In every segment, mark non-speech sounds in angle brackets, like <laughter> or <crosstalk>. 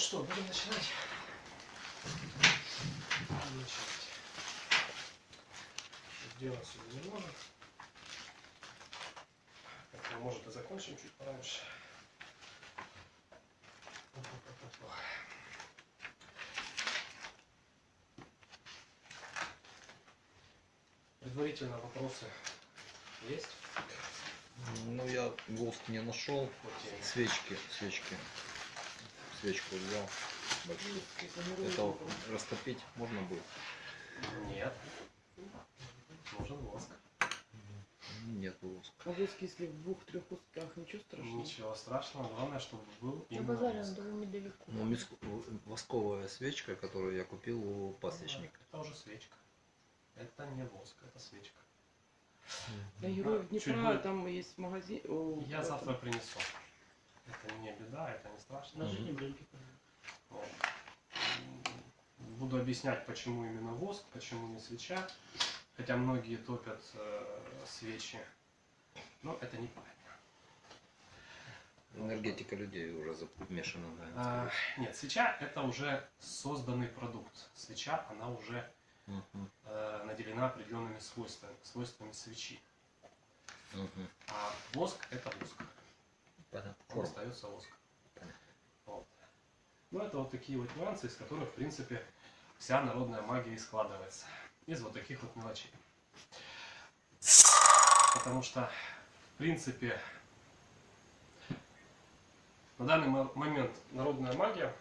что, будем начинать? Будем начинать. Дело сегодня не может. Поэтому, может, и закончим чуть пораньше. Предварительно вопросы есть? Ну, я воск не нашел. Свечки, свечки. Свечку взял. Большую. Это растопить можно будет? Нет. Нужен воск. Нет воска. А воск, если в двух-трех кусках, ничего страшного? Ничего страшного, главное, чтобы был именно воск. Ну, миск- восковая свечка, которую я купил у пасечника. Это уже свечка. Это не воск, это свечка. На Героев Днепра там есть магазин. о, Я завтра принесу. Это не беда, это не страшно. Вот. М, Буду объяснять, почему именно воск, почему не свеча. Хотя многие топят э, свечи. Но это неправильно. Энергетика людей уже замешана, А, да. нет, свеча это уже созданный продукт. Свеча, она уже Мгм, э, наделена определенными свойствами, свойствами свечи. мгм. А воск это воск. Понятно. Остается воск. Понятно. Вот. Ну, это вот такие вот нюансы, из которых, в принципе, вся народная магия и складывается. Из вот таких вот мелочей. Потому что, в принципе, на данный мо- момент народная магия,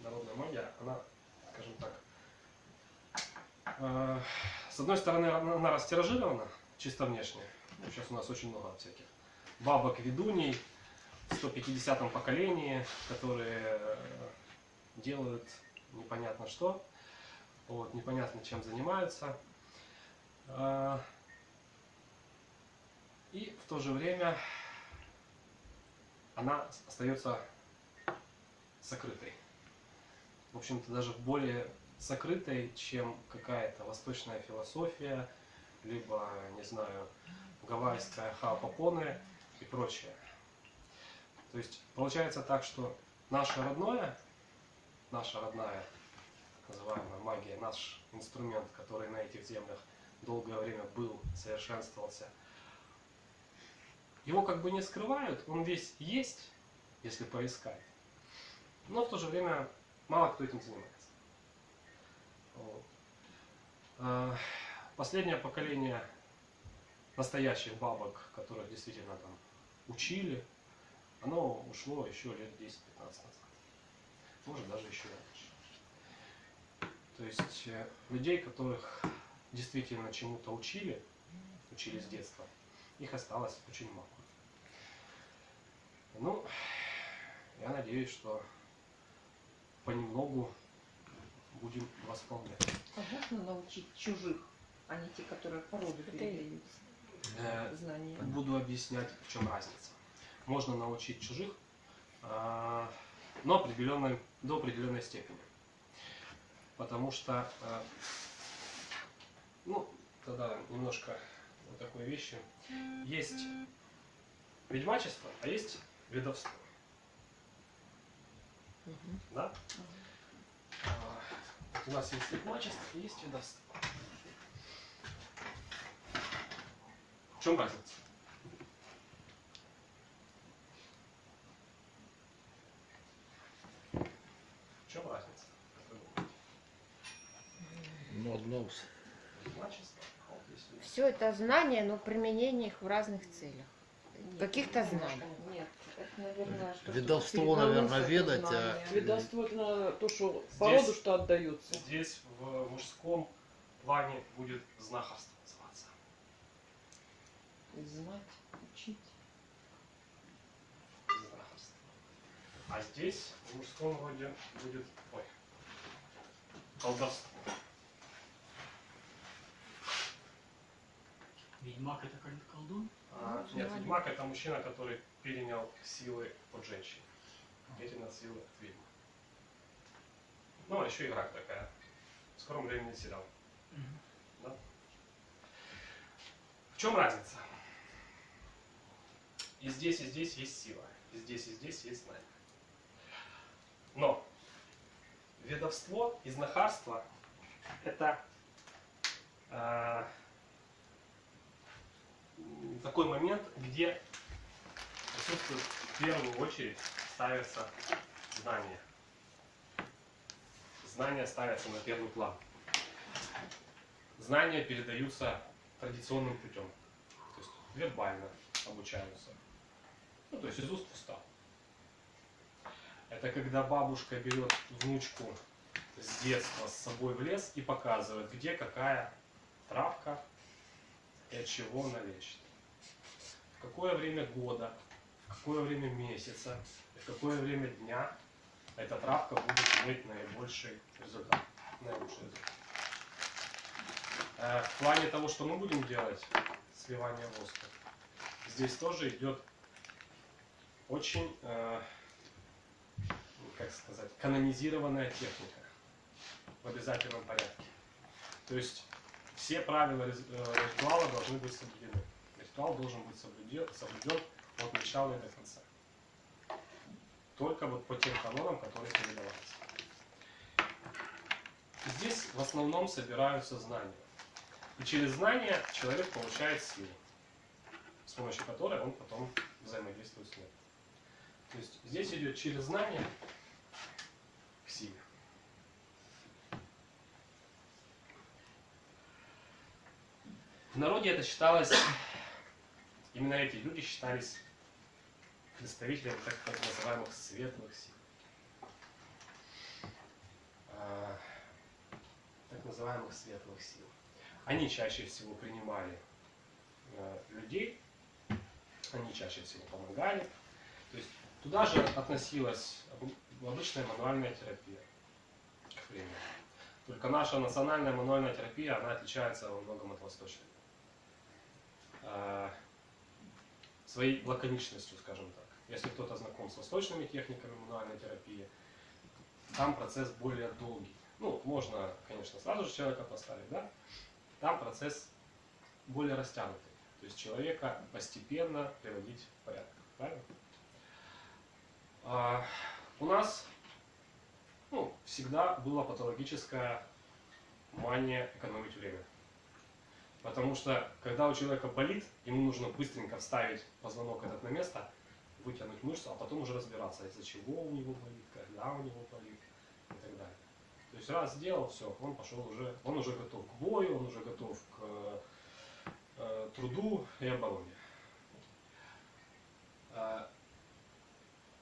народная магия, она, скажем так, э, с одной стороны, она она растиражирована, чисто внешне. Ну, Сейчас у нас очень много всяких бабок, ведуней, в 150-м поколении, которые э, делают непонятно что, вот, непонятно чем занимаются. А, И в то же время она остается сокрытой. В общем-то, даже более сокрытой, чем какая-то восточная философия, либо, не знаю, гавайская хаопопоне и прочее. То есть получается так, что наше родное, наша родная так называемая магия, наш инструмент, который на этих землях долгое время был, совершенствовался, его как бы не скрывают, он весь есть, если поискать. Но в то же время мало кто этим занимается. А, Последнее поколение настоящих бабок, которых действительно там учили, оно ушло еще лет 10-15 назад. Может даже еще раньше. То есть э, людей, которых действительно чему-то учили, учили с детства, их осталось очень мало. Ну, я надеюсь, что понемногу будем восполнять. А можно научить чужих, а не те, которые по роду передают Э, знания? Буду объяснять, в чем разница. Можно научить чужих, а, но определенной, до определенной степени. Потому что, а, ну, тогда немножко вот такой вещи. Есть ведьмачество, а есть ведовство. Мгм. Да? Вот у нас есть ведьмачество и есть ведовство. В чем разница? В чем разница? есть ведовство. Все это знания, но применение их в разных целях. Каких-то знаний. Нет, это, наверное, что Ведовство, наверное, ведать, а- Ведовство это на то, что по роду что отдается. Здесь в мужском плане будет знахарство. Знать, учить. Знахарство. А здесь в мужском роде будет ой, колдовство. Ведьмак это кол- колдун? А, Ну, нет, ведьмак это мужчина, который перенял силы от женщин. Перенял силы от ведьмы. Ну, а еще игра такая. В скором времени сериал. Мгм. Да? В чем разница? И здесь, и здесь есть сила. И здесь, и здесь есть знание. колдовство и знахарство это э, такой момент, где в первую очередь ставится знание. Знания ставятся на первый план. Знания передаются традиционным путем. То есть вербально обучаются. Ну, то есть из уст в уста. Это когда бабушка берет внучку с детства с собой в лес и показывает, где какая травка и от чего она лечит. В какое время года, в какое время месяца, в какое время дня эта травка будет иметь наибольший результат. Наилучший результат. Э, В плане того, что мы будем делать, сливание воска, здесь тоже идет очень, э, как сказать, канонизированная техника в обязательном порядке. То есть все правила э, ритуала должны быть соблюдены. Ритуал должен быть соблюден, соблюден от начала и до конца. Только вот по тем канонам, которые передавались. Здесь в основном собираются знания. И через знания человек получает силу, с помощью которой он потом взаимодействует с миром. То есть здесь идет через знания к силе. В народе это считалось, именно эти люди считались представителями так, так называемых светлых сил. А, Так называемых светлых сил. Они чаще всего принимали э, людей, они чаще всего помогали. То есть туда же относилась об- обычная мануальная терапия. Только наша национальная мануальная терапия, она отличается во многом от восточной. А, Своей лаконичностью, скажем так. Если кто-то знаком с восточными техниками мануальной терапии, там процесс более долгий. Ну, можно, конечно, сразу же человека поставить, да? Там процесс более растянутый. То есть человека постепенно приводить в порядок. Правильно? А, у нас ну, всегда была патологическая мания экономить время. Потому что, когда у человека болит, ему нужно быстренько вставить позвонок этот на место, вытянуть мышцу, а потом уже разбираться, из-за чего у него болит, когда у него болит и так далее. То есть раз сделал, все, он пошел уже, он уже готов к бою, он уже готов к э, труду и обороне.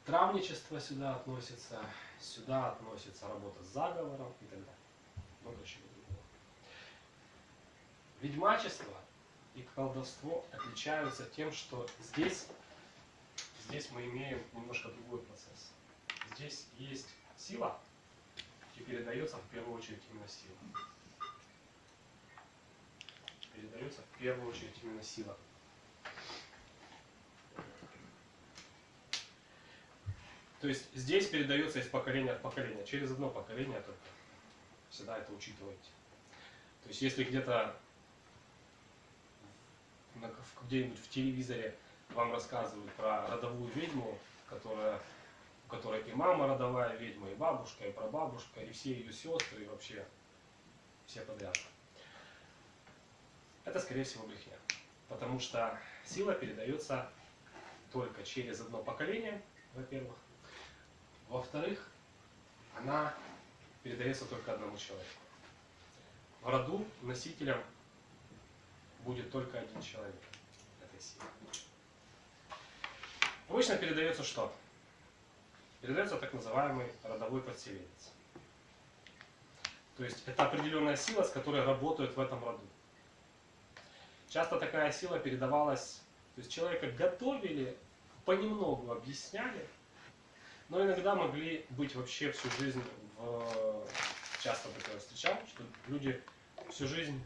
Травничество сюда относится, сюда относится работа с заговором и так далее. Много чего другого. Ведьмачество и колдовство отличаются тем, что здесь, здесь мы имеем немножко другой процесс. Здесь есть сила, и передается в первую очередь именно сила. Передается в первую очередь именно сила. То есть здесь передается из поколения в поколение, через одно поколение только. Всегда это учитывайте. То есть если где-то где-нибудь в телевизоре вам рассказывают про родовую ведьму, которая, у которой и мама родовая ведьма, и бабушка, и прабабушка, и все ее сестры, и вообще все подряд. Это, скорее всего, брехня. Потому что сила передается только через одно поколение, во-первых. Во-вторых, она передается только одному человеку. В роду носителем будет только один человек этой силы. Обычно передается что? Передается так называемый родовой подселенец. То есть это определенная сила, с которой работают в этом роду. Часто такая сила передавалась, то есть человека готовили, понемногу объясняли, но иногда могли быть вообще всю жизнь в... Часто такое встречал, что люди всю жизнь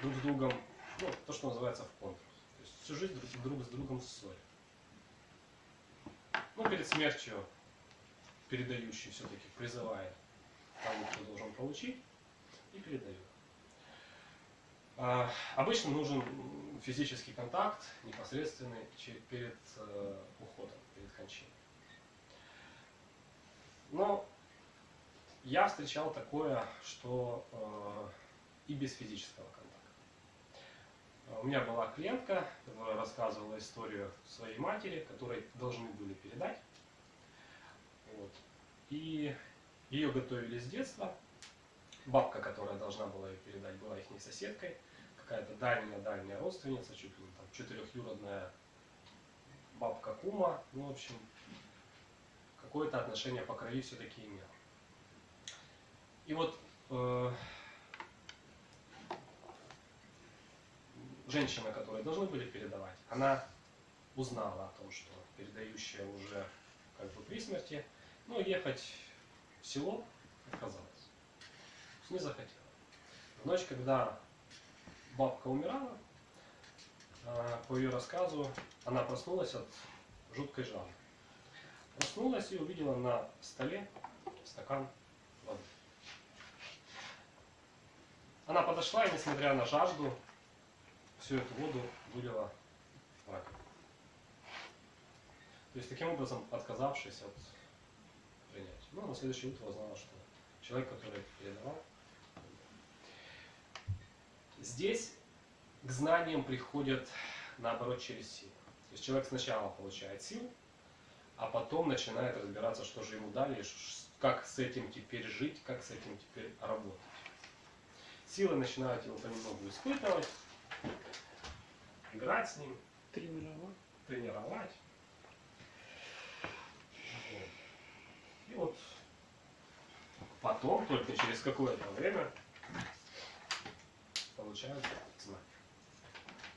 друг с другом, ну, то, что называется в контур. То есть всю жизнь друг, друг с другом в ссоре. Ну, перед смертью передающий все-таки призывает того, кто должен получить, и передает. А, обычно нужен физический контакт непосредственный перед э, уходом, перед кончиной. Но я встречал такое, что э, и без физического контакта. Э, У меня была клиентка, которая рассказывала историю своей матери, которой должны были передать. Вот. И ее готовили с детства. Бабка, которая должна была ее передать, была их соседкой. Какая-то дальняя-дальняя родственница, чуть ли не там четырехюродная бабка Кума. Ну, в общем, какое-то отношение по крови все-таки имела. И вот э, женщина, которой должны были передавать, она узнала о том, что передающая уже как бы при смерти, но ехать в село отказалась. Не захотела. В ночь, когда бабка умирала, э, по ее рассказу, она проснулась от жуткой жажды. Проснулась и увидела на столе стакан воды. Она подошла и, несмотря на жажду, всю эту воду вылила в раковину. То есть, таким образом, отказавшись от принятия. Ну, на следующее утро узнала, что человек, который передавал, здесь к знаниям приходят, наоборот, через силу. То есть, человек сначала получает силу, а потом начинает разбираться, что же ему дали, как с этим теперь жить, как с этим теперь работать. Силы начинают его понемногу испытывать, играть с ним, Тренировать. тренировать. И вот потом, только через какое-то время, получают знания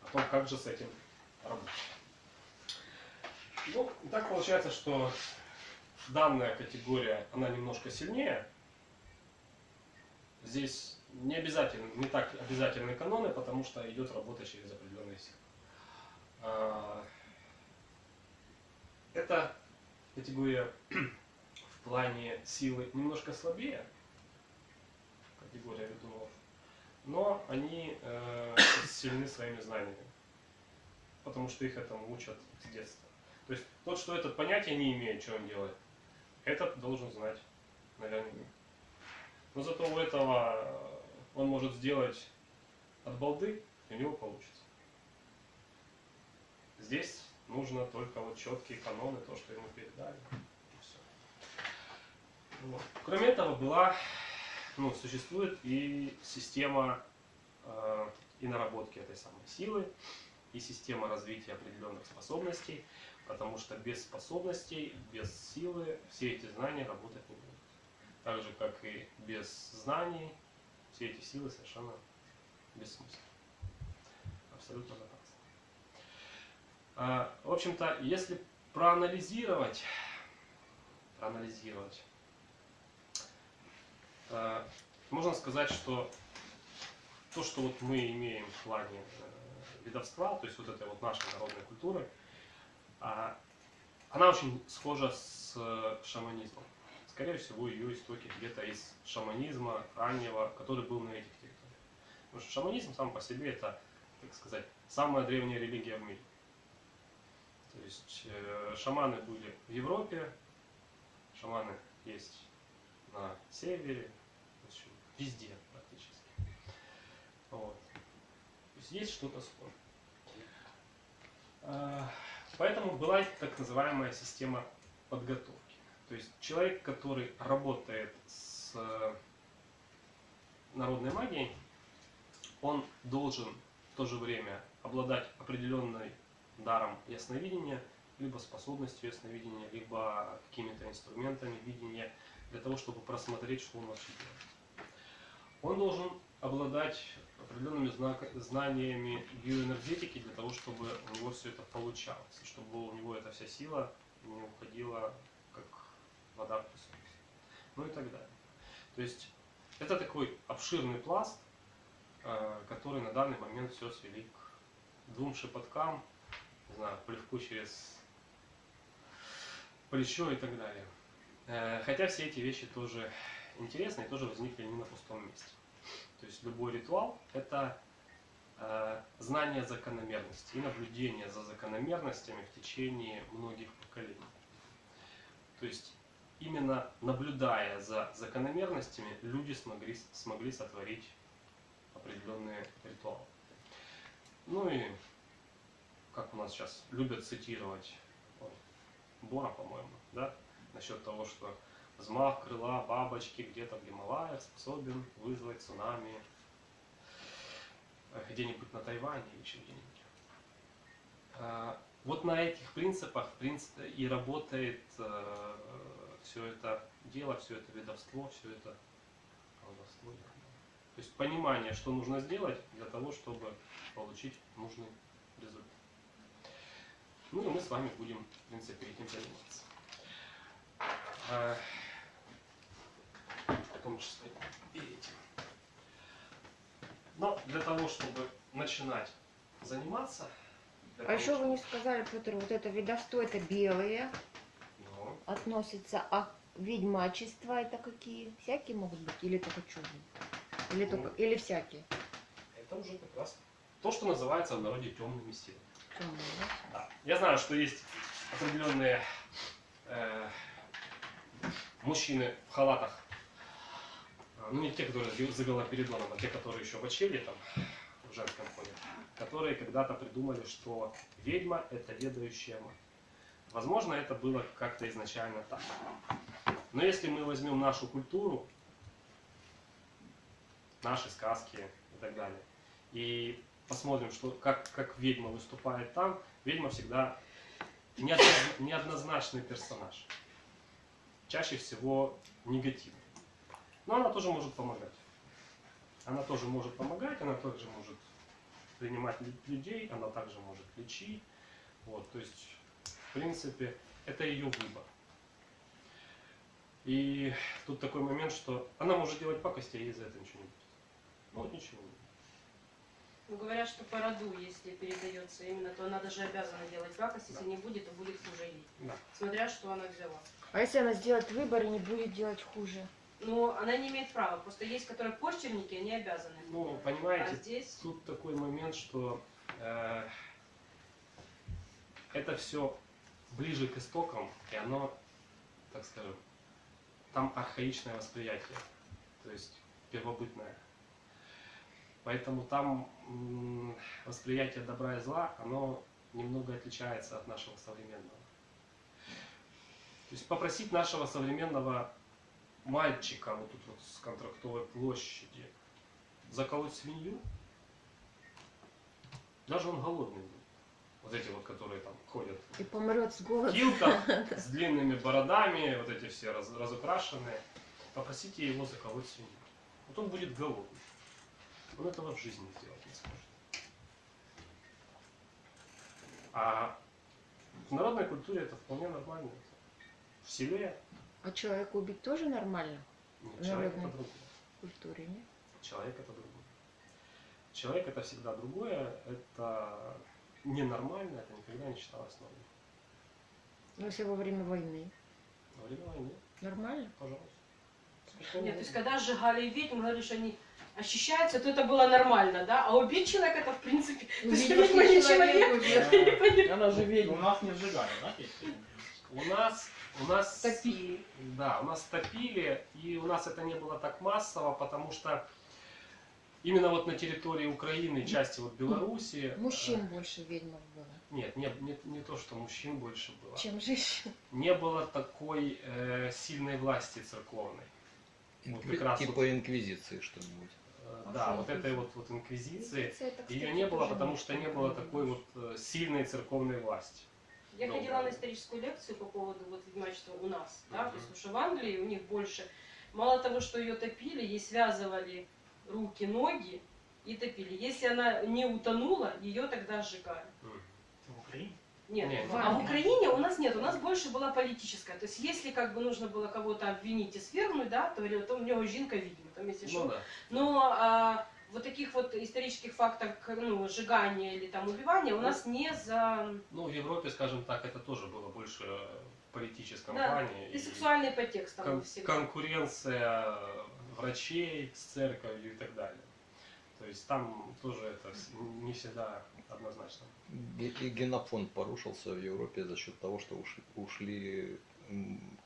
о том, как же с этим работать. Ну, так получается, что данная категория, она немножко сильнее. Здесь не обязательно, не так обязательны каноны, потому что идет работа через определенные силы. А, Эта категория в плане силы немножко слабее, категория ведунов, но они э, сильны своими знаниями, потому что их этому учат с детства. То есть тот, что это понятие не имеет, что он делает, этот должен знать наверняка. Но зато у этого он может сделать от балды, и у него получится. Здесь нужно только вот четкие каноны, то, что ему передали. Вот. Кроме этого была, ну, существует и система э, и наработки этой самой силы, и система развития определенных способностей, потому что без способностей, без силы все эти знания работать не будут. Так же, как и без знаний, все эти силы совершенно бессмысленны. Абсолютно напрасно. А, В общем-то, если проанализировать, проанализировать, а, можно сказать, что то, что вот мы имеем в плане э, ведовства, то есть вот этой вот нашей народной культуры, она очень схожа с э, шаманизмом. Скорее всего, ее истоки где-то из шаманизма раннего, который был на этих территориях. Потому что шаманизм сам по себе это, так сказать, самая древняя религия в мире. То есть э, шаманы были в Европе, шаманы есть на севере, общем, везде практически. Вот. То есть есть что-то схожее. Поэтому была так называемая система подготовки. То есть человек, который работает с э, народной магией, он должен в то же время обладать определенной даром ясновидения, либо способностью ясновидения, либо какими-то инструментами видения для того, чтобы просмотреть, что он вообще делает. Он должен обладать определенными знаниями биоэнергетики для того, чтобы у него все это получалось, чтобы у него эта вся сила не уходила как вода в песок. Ну и так далее. То есть это такой обширный пласт, э, который на данный момент все свели к двум шепоткам, не знаю, плевку через плечо и так далее. Э, Хотя все эти вещи тоже интересны и тоже возникли не на пустом месте. То есть любой ритуал – это э, знание закономерности и наблюдение за закономерностями в течение многих поколений. То есть именно наблюдая за закономерностями, люди смогли, смогли сотворить определенные ритуалы. Ну и, как у нас сейчас любят цитировать Бора, по-моему, да, насчет того, что взмах крыла бабочки где-то в Гималаях способен вызвать цунами э, где-нибудь на Тайване или еще где-нибудь. А, Вот на этих принципах и работает все это дело, все это ведовство, все это колдовство. То есть понимание, что нужно сделать для того, чтобы получить нужный результат. Ну и мы с вами будем, в принципе, этим заниматься. В том числе и этим. Но для того, чтобы начинать заниматься, А того, еще вы чтобы- не сказали, Петр, вот это ведовство, это белые Ну, относится, а ведьмачество это какие? Всякие могут быть или только черные? Или, Ну. только, или всякие? это уже как раз то, что называется в народе темными силами. Темные, да? Да. Я знаю, что есть определенные э, мужчины в халатах, ну не те, которые за- Галоперидоном, а те, которые еще в очеле там, в женском ходят, которые когда-то придумали, что ведьма – это ведающая мать. Возможно, это было как-то изначально так. Но если мы возьмем нашу культуру, наши сказки и так далее, и посмотрим, что, как, как ведьма выступает там, ведьма всегда неодноз- неоднозначный персонаж. Чаще всего негативный. Но она тоже может помогать. Она тоже может помогать, она также может принимать лю- людей, она также может лечить. Вот, то есть, в принципе, это ее выбор. И тут такой момент, что она может делать пакости, а ей за это ничего не будет. Ну, вот ничего не будет. Ну, говорят, что по роду, если передается именно, то она даже обязана делать пакость, если Да. не будет, то будет хуже ей. Да. Смотря, что она взяла. А если она сделает выбор и не будет делать хуже? Но она не имеет права. Просто есть, которые почерники, они обязаны. Ну, А понимаете, здесь... тут такой момент, что э, это все ближе к истокам, и оно, так скажем, там архаичное восприятие, то есть первобытное. Поэтому там восприятие добра и зла, оно немного отличается от нашего современного. То есть попросить нашего современного мальчика вот тут вот с контрактовой площади заколоть свинью, даже он голодный будет. Вот эти вот, которые там ходят И помрет с голода. в килтах, <laughs> с длинными бородами, вот эти все раз- разукрашенные. Попросите его заколоть свинью. Вот он будет голодный. Он этого в жизни сделать не сможет. А в народной культуре это вполне нормально. В селе А человека убить тоже нормально нет, человек это другое. в культуре, нет? Человек это другое. Человек это всегда другое, это ненормально, это никогда не считалось нормой. Но если во время войны. Во время войны, Нормально? пожалуйста. Нет, то есть когда сжигали ведьм, говорили, что они ощущаются, то это было нормально, да? А убить человека это в принципе... То есть Убить не человека, человек. <laughs> Она же У ведьма. нас не сжигали, да, песни? У нас, у нас, Топили. да, у нас топили, и у нас это не было так массово, потому что именно вот на территории Украины, части вот Беларуси... Мужчин э, больше ведьмов было, Нет, не, не, не то, что мужчин больше было. чем женщин. Не было такой э, сильной власти церковной. Вот как раз Типа вот, инквизиции что-нибудь. э, А да, вот этой вот, вот инквизиции. Это, кстати, Ее не было, потому что не было такой вот э, сильной церковной власти. Я Доброе. ходила на историческую лекцию по поводу вот ведьмачества у нас, да, Мгм. то есть что в Англии у них больше, мало того, что ее топили, ей связывали руки, ноги и топили. Если она не утонула, ее тогда сжигали. В Украине? Нет, Нет, в- а в Украине у нас нет, у нас больше была политическая. То есть если как бы нужно было кого-то обвинить и свергнуть, да, то то у него жинка видимо, там если Ну что. да. Но а, вот таких вот исторических фактов, ну, сжигания или там убивания у нас не за... Ну, в Европе, скажем так, это тоже было больше в политическом Да, плане. И сексуальный подтекст там кон- всегда. конкуренция врачей с церковью и так далее. То есть там тоже это не всегда однозначно. И генофонд порушился в Европе за счет того, что ушли, ушли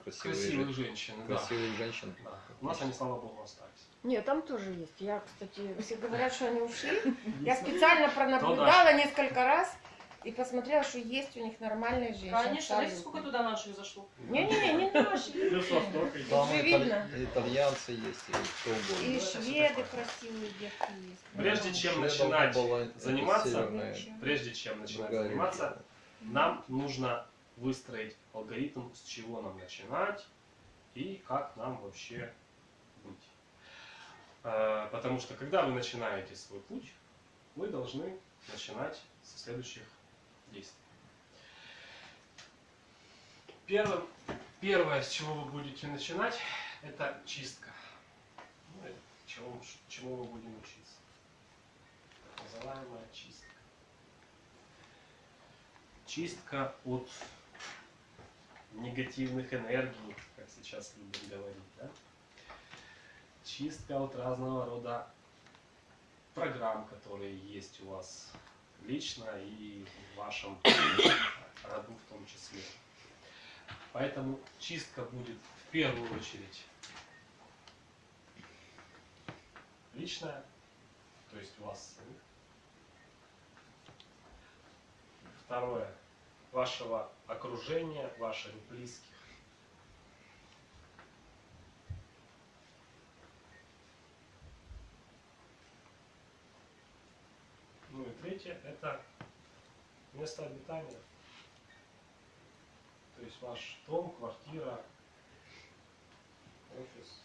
красивые, Красивых жен- женщин, да. красивых женщин. Да. У нас они, слава богу, остались. Нет, там тоже есть. Я, кстати, все говорят, что они ушли. <laughs> Я специально То пронаблюдала несколько раз и посмотрела, что есть у них нормальные женщины. Конечно, видите, абсолютно. сколько туда наших зашло. Не-не-не, не <laughs> наши. Там видно. итальянцы есть, и кто угодно. И шведы красивые девки есть. Прежде чем начинать заниматься, Прежде чем начинать заниматься, нам нужно выстроить алгоритм, с чего нам начинать и как нам вообще Потому что когда вы начинаете свой путь, вы должны начинать со следующих действий. Первым, первое, с чего вы будете начинать, это чистка. Ну, и чего, чему мы будем учиться. Называемая чистка. Чистка от негативных энергий, как сейчас любим говорить, да? Чистка от разного рода программ, которые есть у вас лично и в вашем роду в том числе. Поэтому чистка будет в первую очередь личная, то есть у вас. Второе. Вашего окружения, ваших близких. Ну и третье – это место обитания. То есть ваш дом, квартира, офис.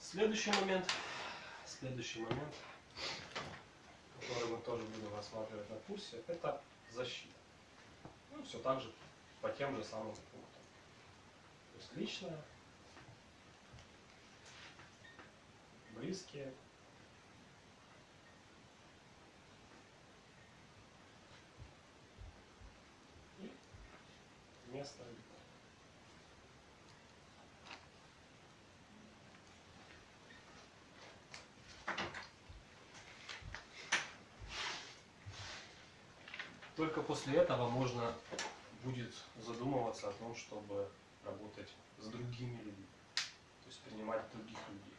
Следующий момент, следующий момент, мы тоже будем рассматривать на курсе, это защита. Ну, все так же, по тем же самым пунктам. То есть личное, близкие, и место Только после этого можно будет задумываться о том, чтобы работать с другими людьми. То есть принимать других людей,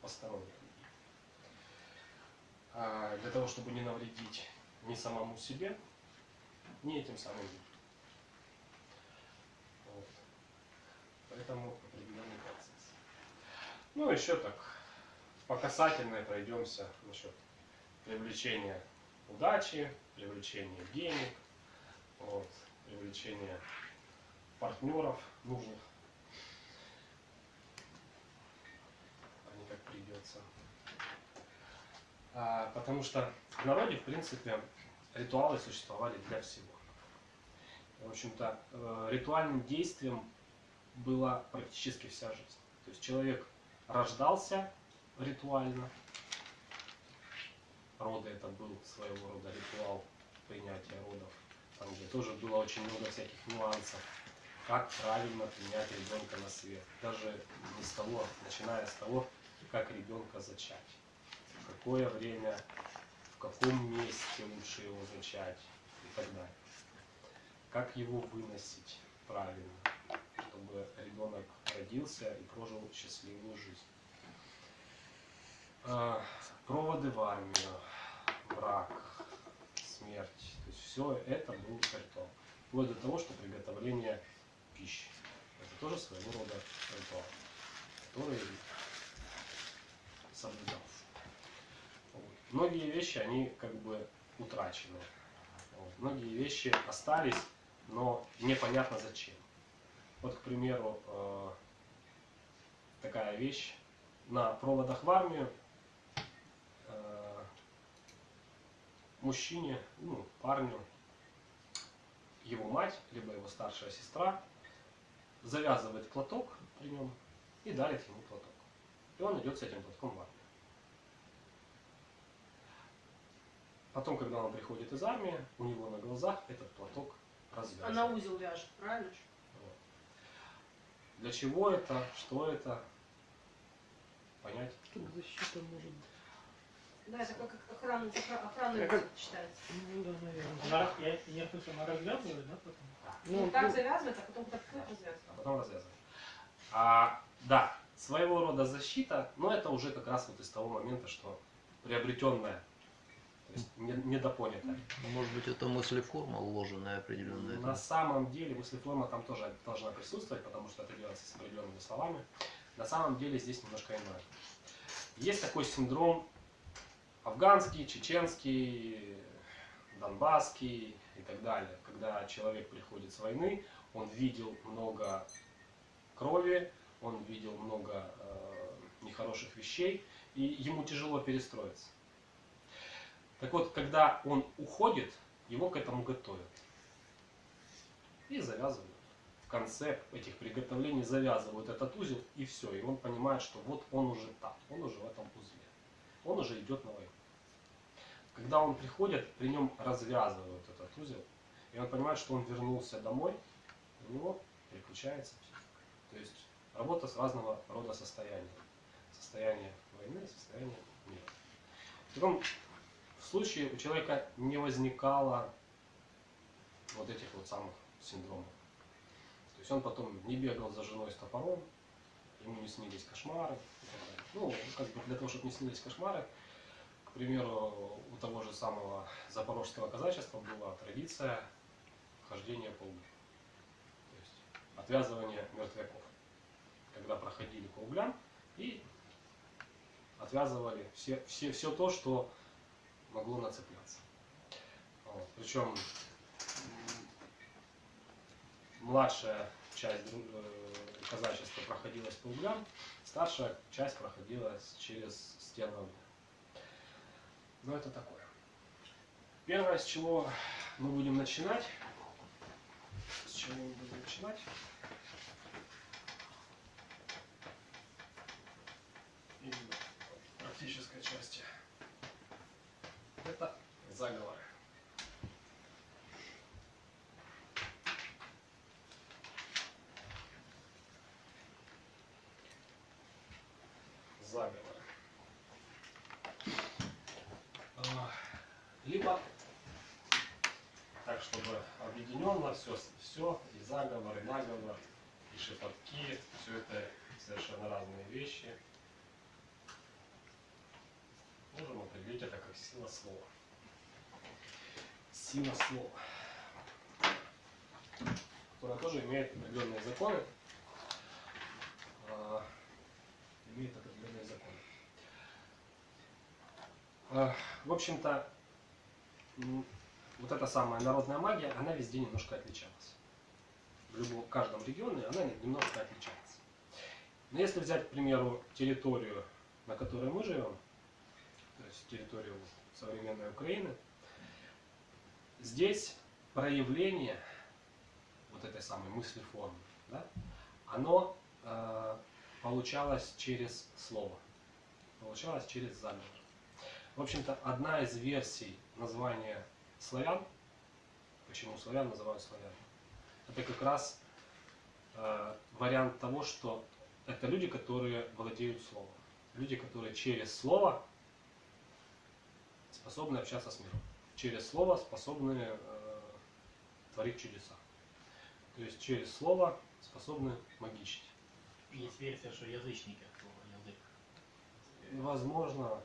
посторонних людей. А для того, чтобы не навредить ни самому себе, ни этим самым людям. Вот. Поэтому определенный процесс. Ну, еще так, по касательной пройдемся насчет привлечения удачи, привлечения денег, вот, привлечения партнеров нужных, не как придется. А, потому что в народе, в принципе, ритуалы существовали для всего. В общем-то, э, ритуальным действием была практически вся жизнь. То есть человек рождался ритуально, роды это был своего рода ритуал принятия родов, там где тоже было очень много всяких нюансов, как правильно принять ребенка на свет. Даже не с того, начиная с того, как ребенка зачать, в какое время, в каком месте лучше его зачать и так далее. Как его выносить правильно, чтобы ребенок родился и прожил счастливую жизнь. А, проводы в армию, брак, смерть. То есть все это был ритуал. Вплоть до того, что приготовление пищи. Это тоже своего рода ритуал, который соблюдался. Вот. Многие вещи, они как бы утрачены. Вот. Многие вещи остались, но непонятно зачем. Вот, к примеру, э, такая вещь. На проводах в армию э, мужчине, ну, парню, его мать, либо его старшая сестра завязывает платок при нем и дарит ему платок. И он идет с этим платком в армию. Потом, когда он приходит из армии, у него на глазах этот платок А развязывать. на узел вяжет, правильно? Вот. Для чего это, что это, понять. Тут защита может быть. Да, это как охранный, охра- охранный Я узел как- считается. Ну да, наверное. Она раз- я, я слышал, она развязывает, да, потом? Ну, Ну, так ну, завязывает, а потом так развязывает. а потом развязывать. А, да, своего рода защита, но это уже как раз вот из того момента, что приобретенная, то есть не- недопонятая. Может быть, это мыслеформа вложенная определенная. На самом деле мыслеформа там тоже должна присутствовать, потому что это делается с определенными словами. На самом деле здесь немножко иное. Есть такой синдром афганский, чеченский, донбасский и так далее. Когда человек приходит с войны, он видел много крови, он видел много э, нехороших вещей, и ему тяжело перестроиться. Так вот, когда он уходит, его к этому готовят. И завязывают. В конце этих приготовлений завязывают этот узел, и все. И он понимает, что вот он уже там, он уже в этом узле. Он уже идет на войну. Когда он приходит, при нем развязывают этот узел, и он понимает, что он вернулся домой, у него переключается психика. То есть работа с разного рода состояниями. Состояние войны, состояние мира. В таком случае у человека не возникало вот этих вот самых синдромов. То есть он потом не бегал за женой с топором, ему не снились кошмары. Ну, как бы для того, чтобы не снились кошмары, примеру, у того же самого запорожского казачества была традиция хождения по углю. То есть отвязывание мертвяков. Когда проходили по углям и отвязывали все, все, все то, что могло нацепляться. Вот. Причем младшая часть э, казачества проходилась по углям, старшая часть проходилась через стену огня. Но это такое. Первое, с чего мы будем начинать, с чего мы будем начинать, именно практической части, это заговоры. А, Либо так, чтобы объединенно все, все, и заговор, и наговор, и шепотки, все это совершенно разные вещи. Можем определить это как сила слова. Сила слова. Которая тоже имеет определенные законы. а, имеет определенные законы. А, В общем-то, вот эта самая народная магия, она везде немножко отличалась. В любом, каждом регионе она немножко отличается. Но если взять, к примеру, территорию, на которой мы живем, то есть территорию современной Украины, здесь проявление вот этой самой мысли формы, да, оно э, получалось через слово, получалось через заговор. В общем-то, одна из версий названия славян, почему славян называют славян, это как раз э, вариант того, что это люди, которые владеют словом. Люди, которые через слово способны общаться с миром. Через слово способны э, творить чудеса. То есть через слово способны магичить. Есть версия, что язычники от слова язык. Возможно,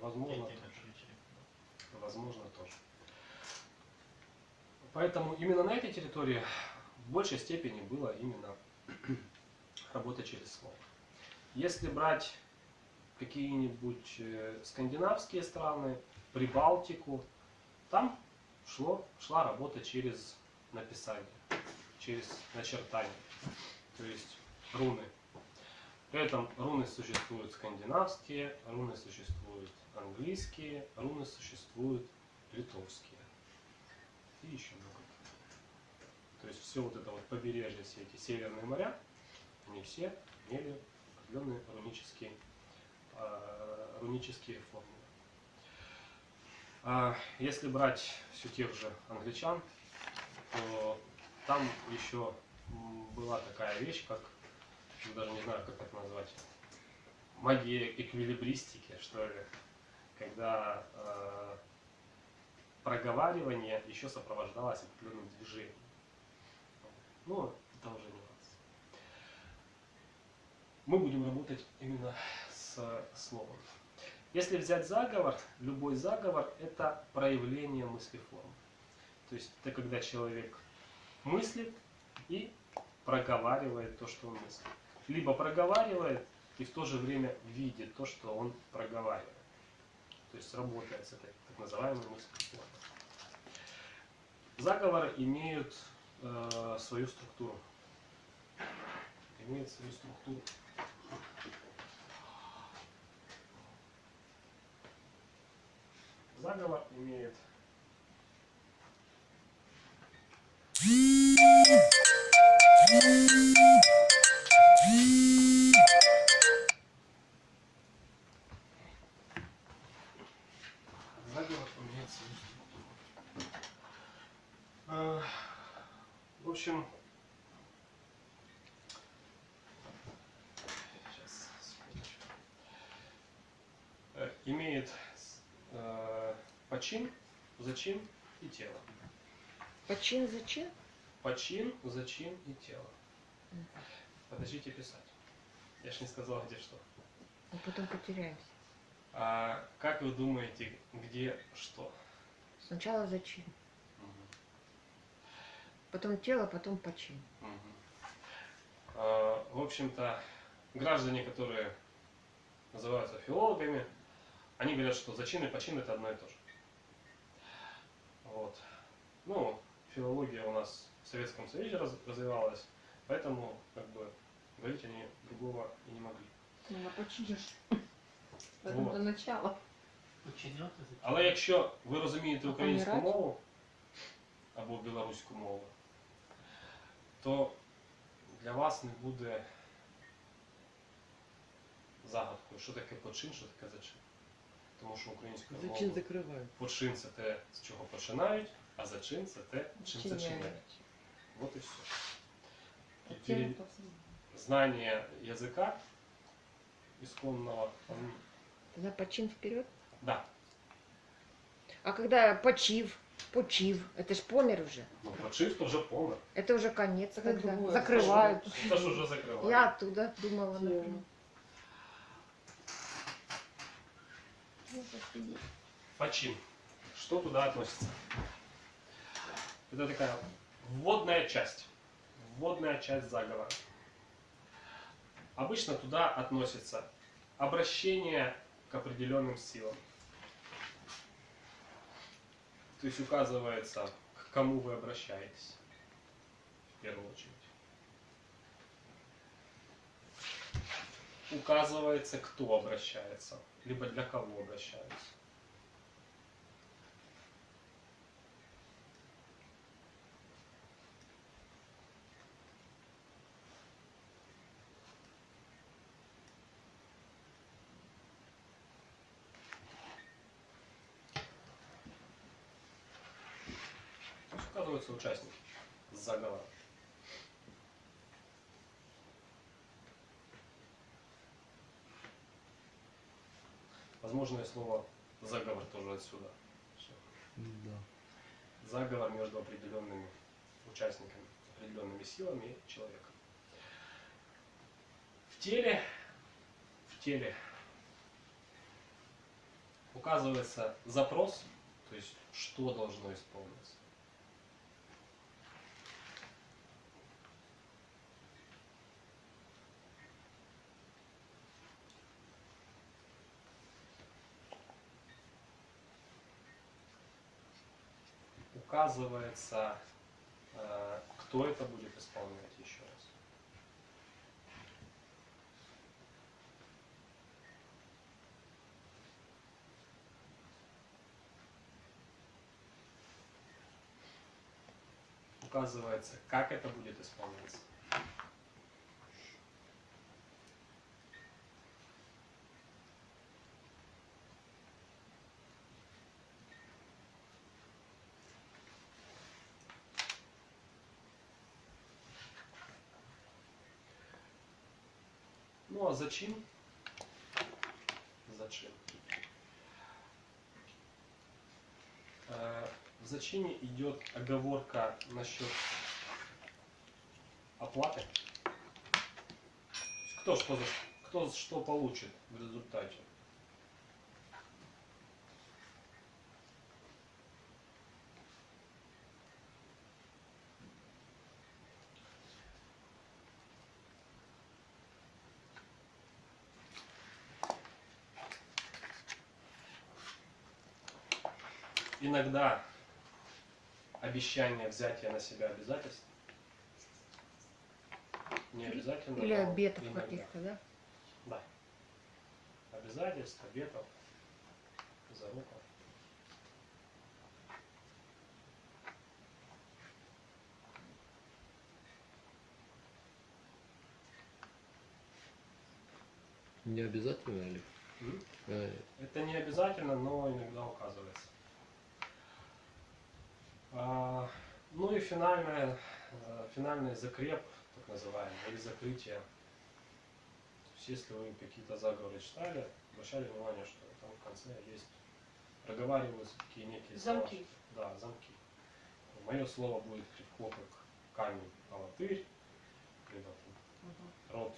возможно, тоже. Возможно, тоже. Поэтому именно на этой территории в большей степени было именно <clears throat> работа через слово. Если брать какие-нибудь э, скандинавские страны, Прибалтику, там шло, шла работа через написание, через начертание, то есть руны. При этом руны существуют скандинавские, руны существуют английские, руны существуют литовские и еще много. То есть все вот это вот побережье, все эти северные моря, они все имели определенные рунические, э, рунические формулы. А если брать все тех же англичан, то там еще была такая вещь, как, я даже не знаю, как это назвать, магия эквилибристики, что ли, когда э, проговаривание еще сопровождалось определенным движением. Ну, это уже нюанс. Мы будем работать именно с словом. Если взять заговор, любой заговор – это проявление мыслеформы. То есть это когда человек мыслит и проговаривает то, что он мыслит. Либо проговаривает и в то же время видит то, что он проговаривает. То есть работает с этой так называемой мыслеформой. Заговоры имеют э, свою структуру. Имеют свою структуру. Заговор имеет почин, зачин и тело. Почин зачин? Почин, зачин и тело. Подождите писать. Я ж не сказал, где что. А потом потеряемся. А как вы думаете, где что? Сначала зачин. Потом тело, потом почин. Мгм. А, В общем-то, граждане, которые называются филологами, они говорят, что зачин и почин это одно и то же. Вот. Ну, филология у нас в Советском Союзе раз- развивалась, поэтому как бы говорить они другого и не могли. Ну, напочинишь. <laughs> Поэтому Вот. до начала. Подчиняти за Але якщо ви розумієте А українську помирать? мову або білоруську мову, то для вас не буде загадкою, що таке почин, що таке зачин. Тому що українською Зачин мовою закрывают. почин це те, з чого починають, а зачин це те, чим Зачиняють. зачиняють. Вот і все. А И тема пере- повсеместна. знание языка исконного, он- Тогда почин вперед. да, А когда почив, почив, это ж помер уже. ну, почив, то вже помер. Это уже конец, Это когда другое. закрывают. Це ж уже закриває. Я оттуда думала, Тело. например. Почин. Что туда относится? Это такая вводная часть. Вводная часть заговора. Обычно туда относится обращение к определенным силам. То есть указывается, к кому вы обращаетесь. В первую очередь. Указывается, кто обращается, либо для кого обращаются. То есть указываются участники заговора. Возможное слово заговор тоже отсюда. Да. Заговор между определенными участниками, определенными силами и человеком. В теле, в теле указывается запрос, то есть что должно исполниться. Указывается, э, кто это будет исполнять еще раз. Указывается, как это будет исполняться. Зачин? Зачин. Э, В зачине идет оговорка насчет оплаты. Кто что, кто что получит в результате. Иногда обещание взятия на себя обязательств не обязательно. Или обетов каких-то, да? Да. Обязательств, обетов, зароков. Не обязательно ли? Э, Это не обязательно, но иногда указывается. А, ну и финальное, э, финальный закреп, так называемый, или закрытие. То есть, если вы какие-то заговоры читали, обращали внимание, что там в конце есть проговариваются такие некие слова. Замки. Да, замки. Мое слово будет легко как камень, алатырь, либо там, рот,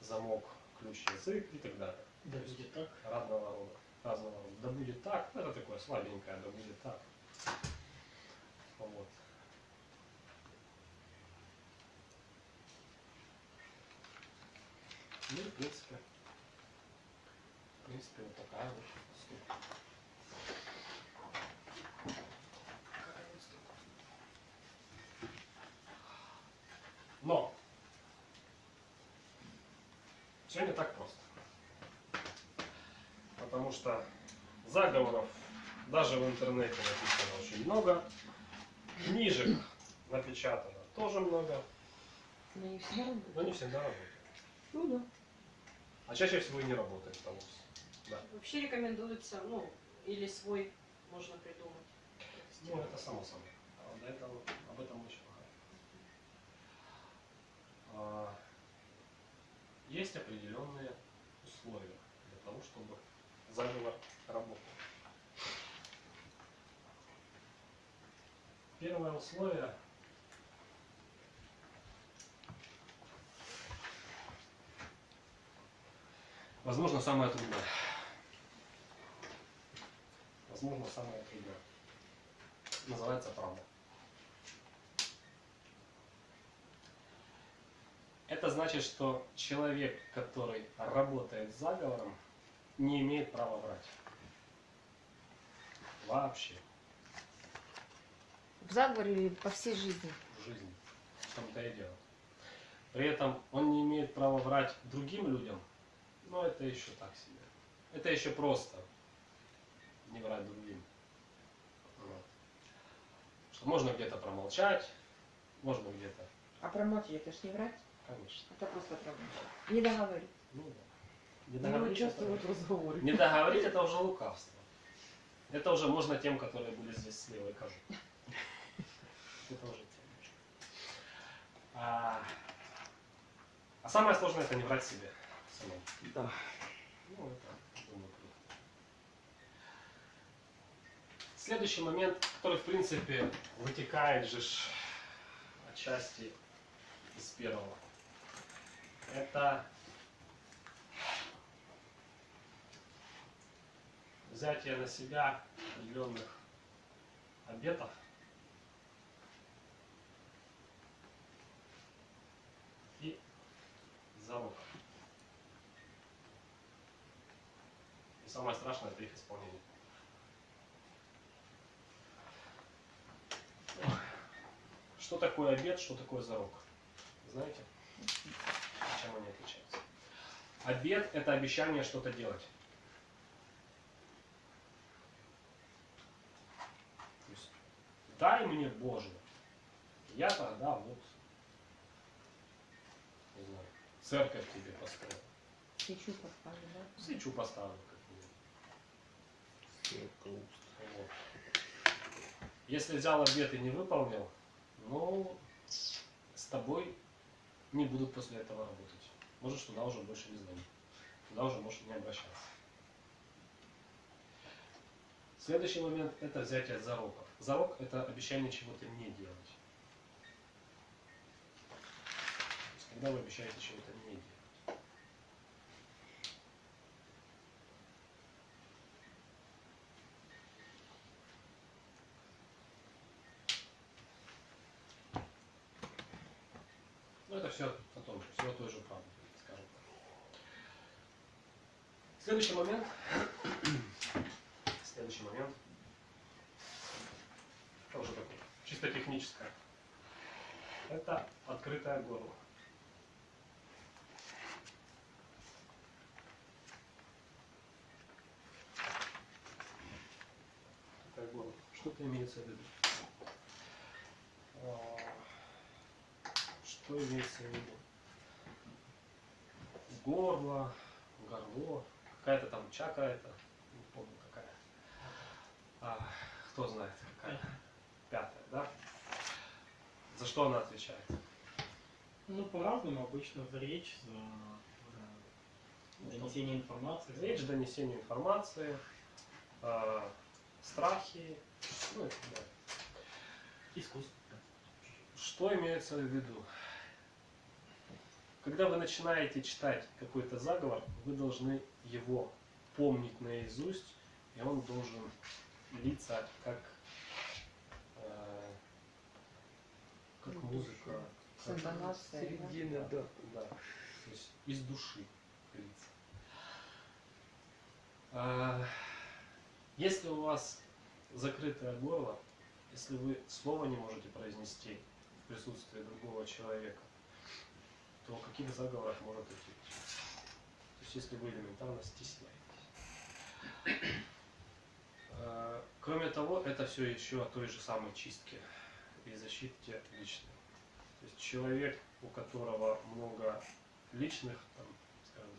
замок, ключ, язык и так далее. Да будет так. разного рода. Разного рода. Да будет так, ну, это такое слабенькое, да будет так. Вот. Ну и в принципе, в принципе, вот такая вот штука. Но все не так просто. Потому что заговоров даже в интернете написано очень много, книжек напечатано тоже много, Но не всегда работает. но не всегда работает. Ну да. А чаще всего и не работает что. Вообще рекомендуется, ну, или свой можно придумать. Ну, это само собой. А до этого, об этом мы еще поговорим. А, Есть определенные условия для того, чтобы заговор работал. Первое условие Возможно, самое трудное. Возможно, самое трудное. Называется правда. Это значит, что человек, который работает с заговором, не имеет права врать. Вообще В заговоре или по всей жизни? в жизни. В том-то и дело. При этом он не имеет права врать другим людям, но это еще так себе. Это еще просто не врать другим. Вот. Что можно где-то промолчать, можно где-то, А промолчать это ж не врать, конечно. это просто промолчать. Не договорить. Ну да. Не договорить это-. Не договорить это уже лукавство. Это уже можно тем, которые были здесь слева и кажут. Тем. А, а самое сложное это не врать себе самому. Да. Ну, это, думаю, круто. Следующий момент, который, в принципе, вытекает же отчасти из первого. Это взятие на себя определенных обетов и залогов. И самое страшное это их исполнение. Что такое обет, что такое зарок? Знаете? Чем они отличаются? Обет это обещание что-то делать. То есть, дай мне Боже, я тогда вот, не знаю, церковь тебе построю, Свечу поставлю, да? свечу поставлю какую-нибудь. Вот. Если взял обед и не выполнил, ну, с тобой не будут после этого работать. можешь туда уже больше не звонить. Туда уже можешь не обращаться. Следующий момент – это взятие зароков. Зарок – это обещание чего-то не делать. То есть, когда вы обещаете чего-то не делать. Ну, это все о том же, все о той же правде, скажем так. Следующий момент. <clears throat> Следующий момент. Это уже такое, чисто техническое. Это открытое горло. Открытое горло. Что-то имеется в виду. Что имеется в виду? Горло, горло, какая-то там чакра это, не помню какая. А, кто знает какая? Пятая, да? За что она отвечает? Ну, по-разному обычно за речь, за донесение информации. Речь, донесение информации, э, страхи, ну и так далее. Искусство. Что имеется в виду? Когда вы начинаете читать какой-то заговор, вы должны его помнить наизусть, и он должен литься как, э, как музыка, как? Середина, да. да, то есть из души литься. А, Если у вас закрытое горло, если вы слова не можете произнести в присутствии другого человека, то о каких заговорах может идти? То есть если вы элементарно стесняетесь. А, Кроме того, это все еще о той же самой чистке и защите личной. То есть человек, у которого много личных, там, скажем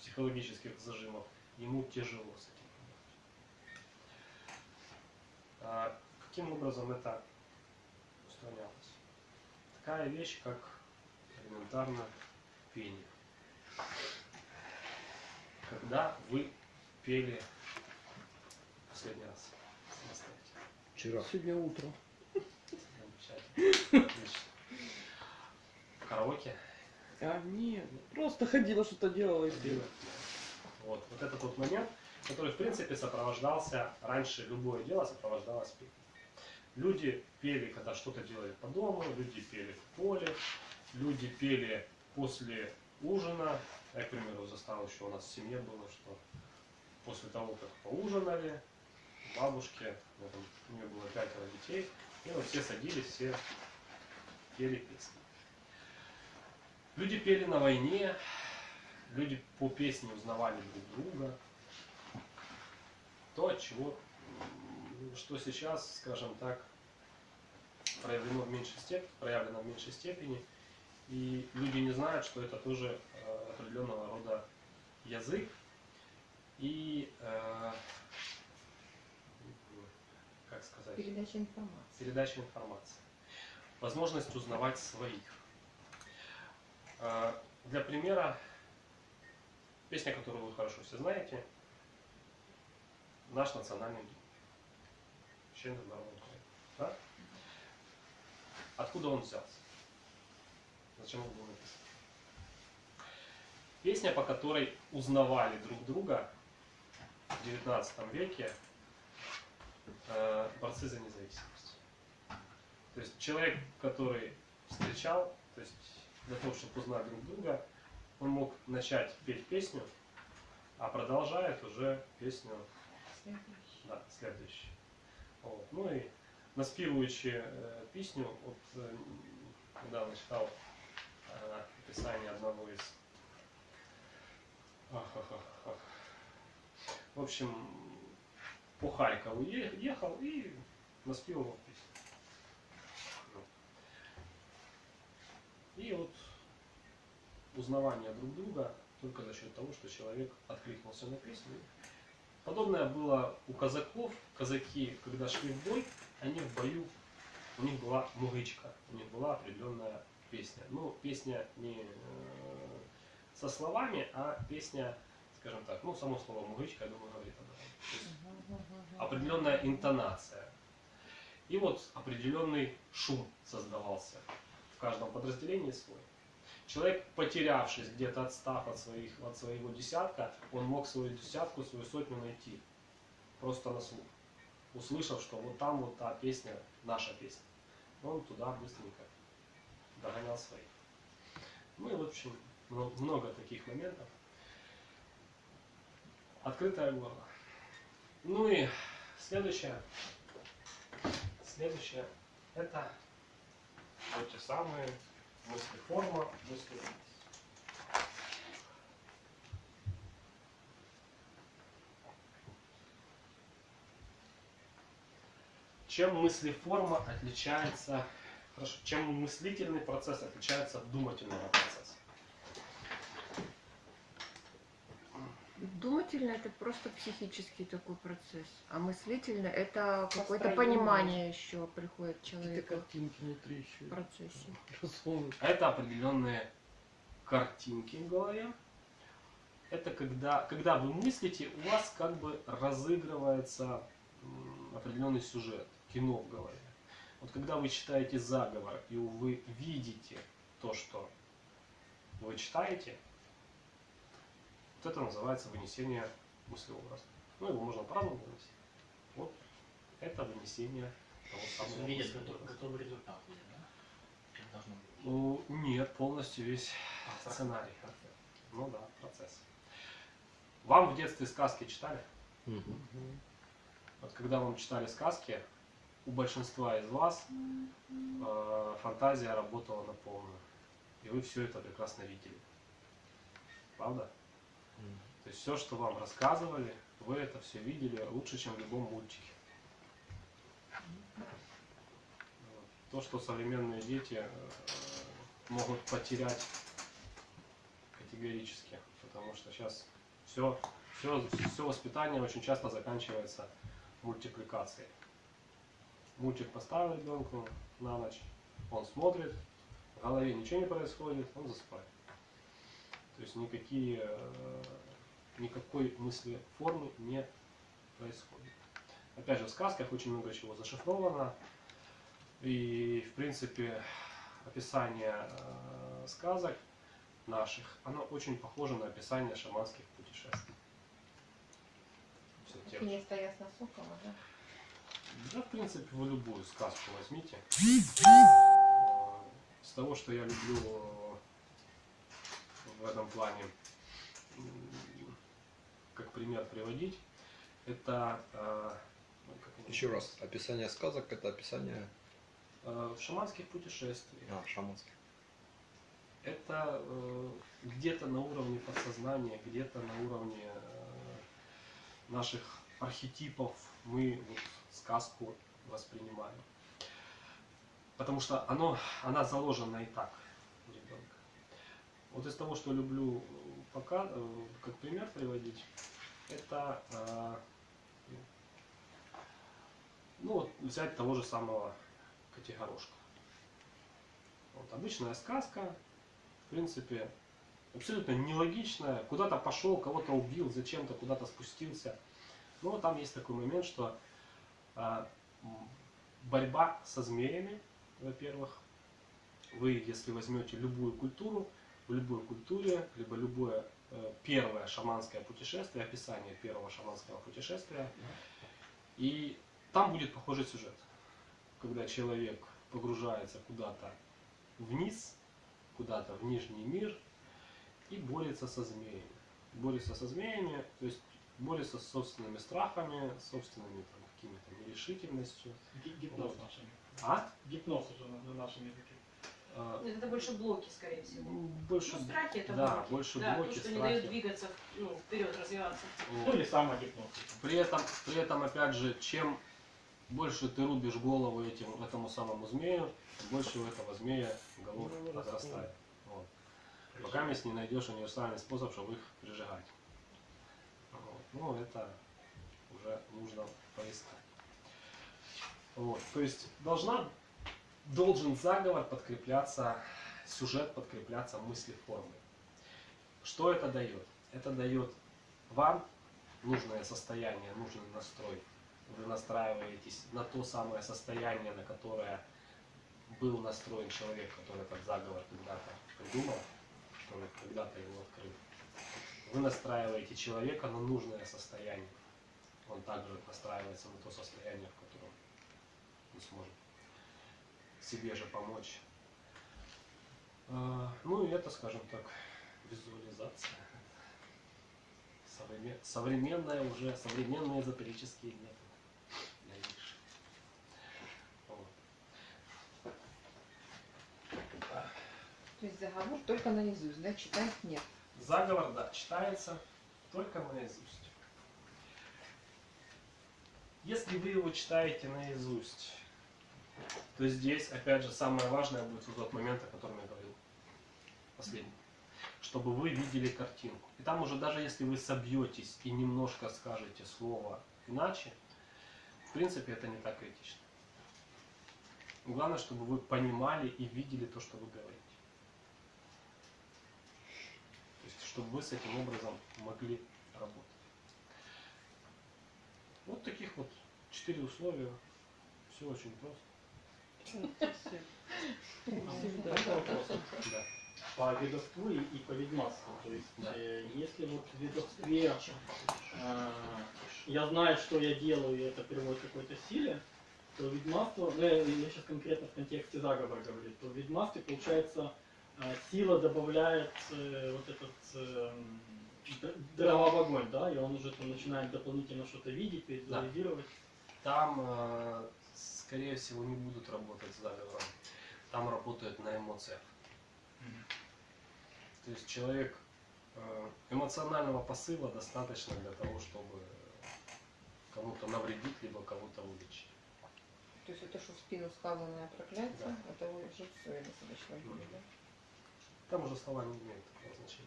психологических зажимов, ему тяжело с этим. А каким образом это устранялось? Такая вещь, как элементарно пение. Когда вы пели последний раз? Вчера. Сегодня утром. Замечательно. Отлично. Караоке? А, нет, просто ходила, что-то делала и пела. Вот, вот это тот момент, который, в принципе, сопровождался, раньше любое дело сопровождалось пением. Люди пели, когда что-то делали по дому, люди пели в поле, люди пели после ужина. Я, к примеру, застал еще у нас в семье было, что после того, как поужинали, бабушки, у нее было пятеро детей, и вот все садились, все пели песни. Люди пели на войне, люди по песне узнавали друг друга. То, чего, что сейчас, скажем так, проявлено в меньшей степени, проявлено в меньшей степени, и люди не знают, что это тоже э, определенного рода язык и, э, как сказать, Передача информации. передача информации. Возможность узнавать своих. Э, Для примера, песня, которую вы хорошо все знаете, наш национальный гимн. Да? Откуда он взялся? Зачем он был написан? Песня, по которой узнавали друг друга в 19 веке э, борцы за независимость. То есть человек, который встречал, то есть для того, чтобы узнать друг друга, он мог начать петь песню, а продолжает уже песню да, следующую. Вот. Ну и наспівуючи э, песню, вот э, недавно читал описание одного из в общем, по Харькову ехал и наспевал песню. Ну. И вот узнавание друг друга только за счет того, что человек откликнулся на песню. Подобное было у казаков. Казаки, когда шли в бой, они в бою, у них была мугычка, у них была определенная песня. Ну, песня не э, со словами, а песня, скажем так, ну, само слово мугычка, я думаю, говорит об этом. Определенная интонация. И вот определенный шум создавался. В каждом подразделении свой. Человек, потерявшись, где-то отстав от, своих, от своего десятка, он мог свою десятку, свою сотню найти. Просто на слух. Услышав, что вот там вот та песня, наша песня. Он туда быстренько догонял своих. Ну и, в общем, мно- много таких моментов. Открытое горло. Ну и следующее. Следующее. Это вот те самые мысли форма, мысли Чем мыслеформа отличается, хорошо, чем мыслительный процесс отличается от думательного процесса? Думательно это просто психический такой процесс, а мыслительно это какое-то понимание еще приходит человеку картинки внутри еще. в процессе. Рисунок. Это определенные картинки в голове. Это когда, когда вы мыслите, у вас как бы разыгрывается определенный сюжет, кино в голове. Вот когда вы читаете заговор, и вы видите то, что вы читаете, вот это называется вынесение мыслеобраза. Ну, его можно по-разному вынести. Вот это вынесение того самого Видят мыслеобраза. готов- готовый результат, да? Как должно быть. Ну, нет, полностью весь А, сценарий. процесс. Ну да, процесс. Вам в детстве сказки читали? Мгм. Вот когда вам читали сказки, у большинства из вас э, фантазия работала на полную. И вы все это прекрасно видели. Правда? То есть все, что вам рассказывали, вы это все видели лучше, чем в любом мультике. То, что современные дети э, могут потерять категорически, потому что сейчас все, все, все воспитание очень часто заканчивается мультипликацией. Мультик поставил ребенку на ночь, он смотрит, в голове ничего не происходит, он засыпает. То есть никакие, э, никакой мысли формы не происходит. Опять же, в сказках очень много чего зашифровано. И, в принципе, описание э, сказок наших, оно очень похоже на описание шаманских путешествий. Всё те же. Сокола, да? Да, в принципе, вы любую сказку возьмите. Э, С того, что я люблю э, в этом плане, как пример приводить, это э, Еще раз, описание сказок это описание в шаманских путешествиях. а, шаманских. Это где-то на уровне подсознания, где-то на уровне наших архетипов мы вот сказку воспринимаем. Потому что оно, она заложена и так у ребенка. Вот из того, что люблю э, пока, э, как пример приводить, это э, ну, вот взять того же самого Котигорошка. Вот, обычная сказка, в принципе, абсолютно нелогичная. Куда-то пошел, кого-то убил, зачем-то куда-то спустился. Но там есть такой момент, что борьба со змеями, во-первых, вы, если возьмете любую культуру, в любой культуре, либо любое э, первое шаманское путешествие, описание первого шаманского путешествия, и там будет похожий сюжет. Когда человек погружается куда-то вниз, куда-то в нижний мир и борется со змеями. Борется со змеями, то есть борется с собственными страхами, собственными какими-то нерешительностью. Ги- Гипноз Вот. нашими. А? Гипноз уже на, на нашем языке. Э, Это больше блоки, скорее всего. ну, больше Ну, страхи это да, блоки. больше да, блоки, то, что не страхи. дает двигаться ну, вперед, развиваться. вот. Ну или самогипноз. При этом, при этом, опять же, чем больше ты рубишь голову этим, этому самому змею, тем больше у этого змея голов Ну, возрастает. Вот. Пока если не найдешь универсальный способ, чтобы их прижигать. Вот. Ну, это уже нужно поискать. Вот. То есть должна, должен заговор подкрепляться, сюжет подкрепляться мыслеформой. Что это дает? Это дает вам нужное состояние, нужный настрой. Вы настраиваетесь на то самое состояние, на которое был настроен человек, который этот заговор когда-то придумал, который когда-то его открыл. Вы настраиваете человека на нужное состояние. Он также настраивается на то состояние, в котором он сможет себе же помочь. А, Ну и это, скажем так, визуализация. Современ- Современная уже, современные эзотерические методы. Вот. То есть заговор только наизусть, да? Читать нет. Заговор, да, читается только наизусть. Если вы его читаете наизусть, то здесь, опять же, самое важное будет вот тот момент, о котором я говорил, последний, чтобы вы видели картинку. И там уже даже если вы собьетесь и немножко скажете слово иначе, в принципе, это не так критично. Главное, чтобы вы понимали и видели то, что вы говорите. То есть, чтобы вы с этим образом могли работать. Вот таких вот четыре условия. Все очень просто. Да. По ведовству и, и по ведьмарству. То есть, Да. э, если вот в ведовстве э, я знаю, что я делаю, и это приводит к какой-то силе, то ведьмарство, ну, я, я сейчас конкретно в контексте заговора говорю, то в ведьмарстве, получается, э, сила добавляет э, вот этот э, д- дрова в огонь, да, и он уже там начинает дополнительно что-то видеть, визуализировать. Там, э, скорее всего, не будут работать с заговором. Там работают на эмоциях. То есть человек э, эмоционального посыла достаточно для того, чтобы кому-то навредить, либо кого-то вылечить. То есть это что в спину сказанное проклятие, Да. это уже все достаточно будет, да? Там уже слова не имеют такого значения.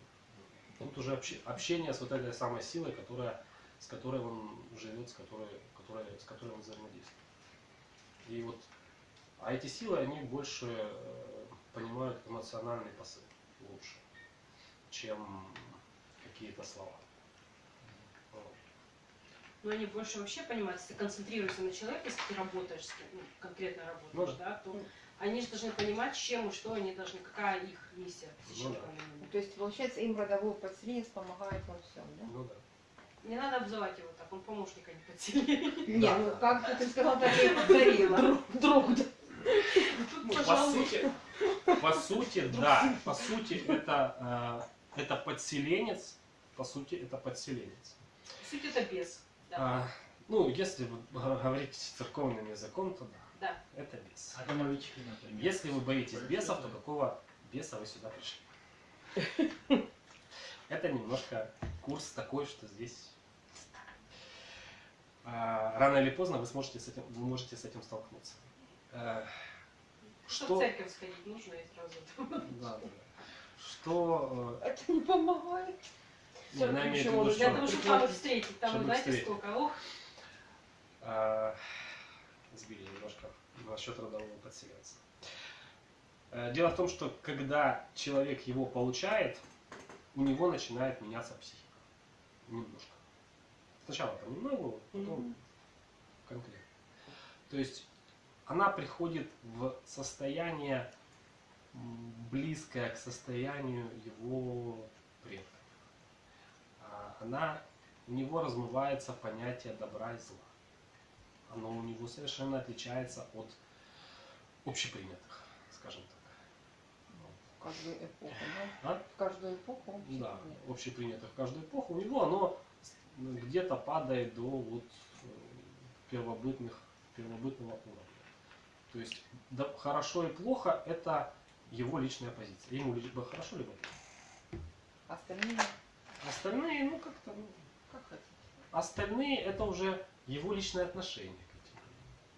Тут уже обще- общение с вот этой самой силой, которая, с которой он живет, с которой, которая, с которой он взаимодействует. И вот, а эти силы, они больше э, понимают эмоциональный посыл лучше, чем какие-то слова. Но они больше вообще понимают, если ты концентрируешься на человеке, если ты работаешь ну, конкретно работаешь, Ну да, то они же должны понимать, чем и что они должны, какая их миссия Ну да. То есть, получается, им родовой подселенец помогает во всем, да? Ну да. Не надо обзывать его так, он помощника не подселил. Не, ну как ты сказал, так я и повторила. Друг, да. Тут, По сути, по сути, да, по сути, это, э, это подселенец, по сути, это подселенец. суть это бес. Да. А, ну, если вы г- говорите церковным языком, то да, Да. это бес. А домовички, например. Если вы боитесь бесов, то какого беса вы сюда пришли? <laughs> Это немножко курс такой, что здесь а, рано или поздно вы сможете с этим, вы можете с этим столкнуться. Э, Что в Что, церковь сходить нужно и сразу. да, да. что, Это не помогает. э, не, она имеет в виду, Почему? Для что- того, чтобы там встретить, там, Чтобы знаете, встретить. сколько, ох, А, насчет родового подселенца. Э, Дело в том, что когда человек его получает, у него начинает меняться психика. Немножко. Сначала понемногу, потом конкретно. То есть она приходит в состояние близкое к состоянию его предков. А Она, у него размывается понятие добра и зла. Оно у него совершенно отличается от общепринятых, скажем так. В каждую эпоху, да? А? В каждую эпоху вообще Да, общепринятых в каждую эпоху. У него оно ну, где-то падает до вот э, первобытных, первобытного уровня. То есть да, хорошо и плохо это его личная позиция. Ему либо хорошо, либо плохо. Остальные Остальные, ну как-то, ну, как хотите. остальные это уже его личное отношение к этим.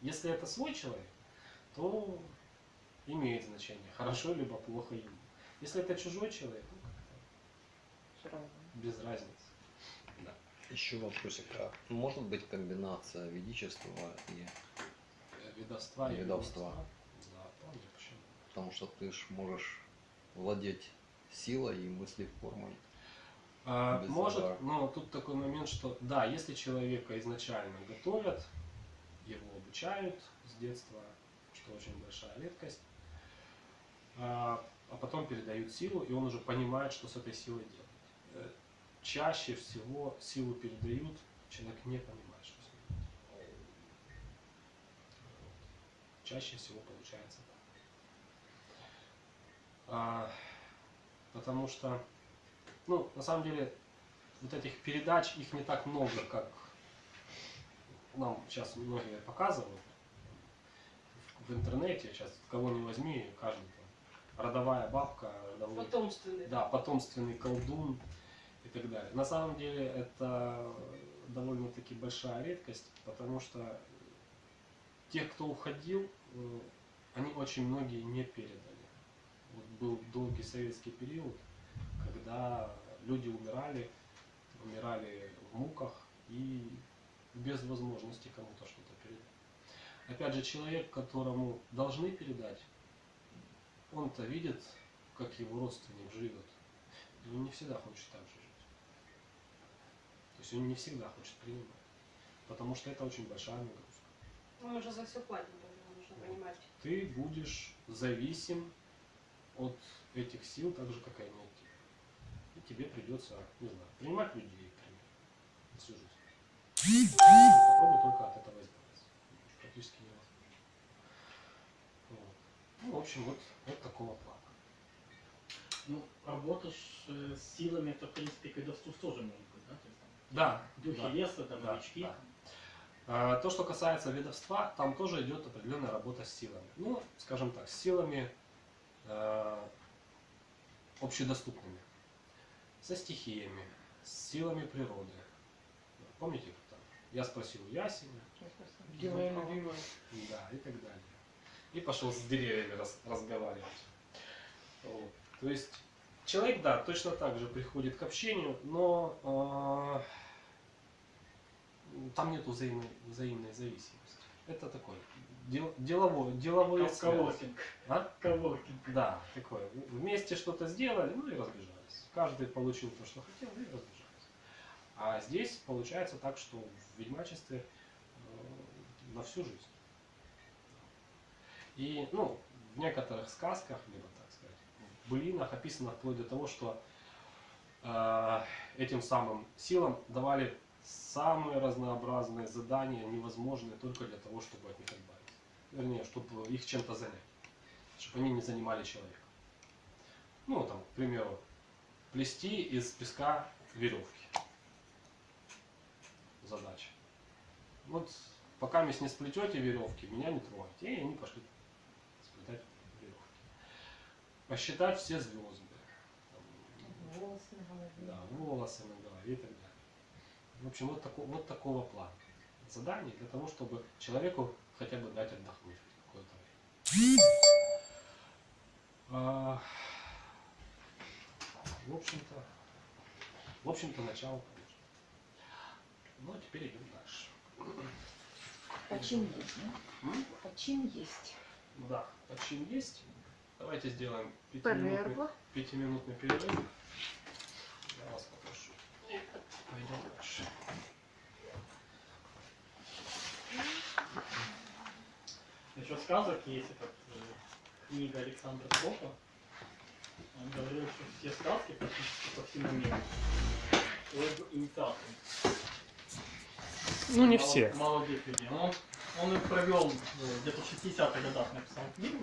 Если это свой человек, то имеет значение, хорошо либо плохо ему. Если это чужой человек, ну как-то Все равно. без разницы. Да. Еще вопросик. А может быть комбинация ведичества и... Э, Ведовства и Ведовства. Да, вполне, почему? Потому что ты ж можешь владеть силой и мыслеформой. А, Без может, задара. но тут такой момент, что да, если человека изначально готовят, его обучают с детства, что очень большая редкость, а, а потом передают силу, и он уже понимает, что с этой силой делать. Э, Чаще всего силу передают, человек не понимает, что с ней делать. Чаще всего получается так. А, потому что ну, на самом деле, вот этих передач, их не так много, как нам сейчас многие показывают. В интернете сейчас кого не возьми, каждый там, родовая бабка, родовой, Потомственный. да, потомственный колдун и так далее. На самом деле это довольно-таки большая редкость, потому что тех, кто уходил, э, они очень многие не передали. Вот был долгий советский период, когда люди умирали, умирали в муках и без возможности кому-то что-то. Опять же, человек, которому должны передать, он-то видит, как его родственник живет. И он не всегда хочет так же жить. То есть он не всегда хочет принимать. Потому что это очень большая нагрузка. Ну, Мы же за все платим, поэтому нужно понимать. Ты будешь зависим от этих сил, так же, как и они от тебя. И тебе придется, не знаю, принимать людей, к примеру, на всю жизнь. Попробуй только от этого избавиться. Практически невозможно. Вот. Ну, в общем, вот, вот такого плана. Ну, работа ж, э, с силами, это, в принципе, колдовству тоже может быть, да? То есть, там, Да, духи да. леса, там, Да, новички. да. А, То, что касается ведовства, там тоже идет определенная работа с силами. Ну, скажем так, с силами э, общедоступными, со стихиями, с силами природы. Помните? Я спросил Ясеня, Где моя любимая? да, и так далее. И пошел с деревьями рас- разговаривать. Вот. То есть человек, да, точно так же приходит к общению, но э, там нет взаимной, взаимной зависимости. Это такой дел, деловой, деловой Ков- Коворкинг. А? Коворкинг. Да, такое. Вместе что-то сделали, ну и разбежались. Каждый получил то, что хотел, и разбежались. А здесь получается так, что в ведьмачестве э, на всю жизнь. И, ну, в некоторых сказках, либо, так сказать, в былинах описано вплоть до того, что э, этим самым силам давали самые разнообразные задания, невозможные только для того, чтобы от них избавиться. Вернее, чтобы их чем-то занять чтобы они не занимали человека. Ну, там, к примеру, плести из песка веревки. Задача. Вот пока вы не сплетете веревки, меня не трогайте. И они пошли сплетать веревки. Посчитать все звезды. Волосы на голове. да, волосы на голове и так далее. В общем, вот, тако- вот такого плана. Задание для того, чтобы человеку хотя бы дать отдохнуть какое-то время. А, в общем-то, в общем-то, начало. Ну, а теперь идем дальше. Почин есть, да? Почин есть. Да, почин есть. Давайте сделаем пятиминутный, пятиминутный перерыв. Я вас попрошу. Пойдем дальше. Насчет сказок есть эта книга Александра Скопа. Он говорил, что все сказки практически по всему миру об инициации. Ну, не все. Молодых людей. Он, он их провел э, где-то в 60-х годах написал книгу.